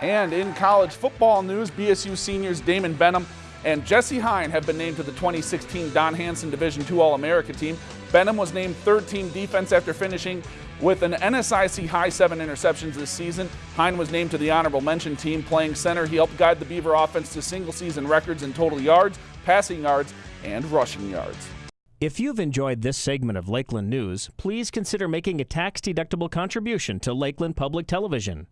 And in college football news, BSU seniors Damon Benham and Jesse Hine have been named to the 2016 Don Hansen Division II All-America team. Benham was named third team defense after finishing with an NSIC high seven interceptions this season. Hine was named to the honorable mention team playing center. He helped guide the Beaver offense to single season records in total yards, passing yards, and rushing yards. If you've enjoyed this segment of Lakeland News, please consider making a tax-deductible contribution to Lakeland Public Television.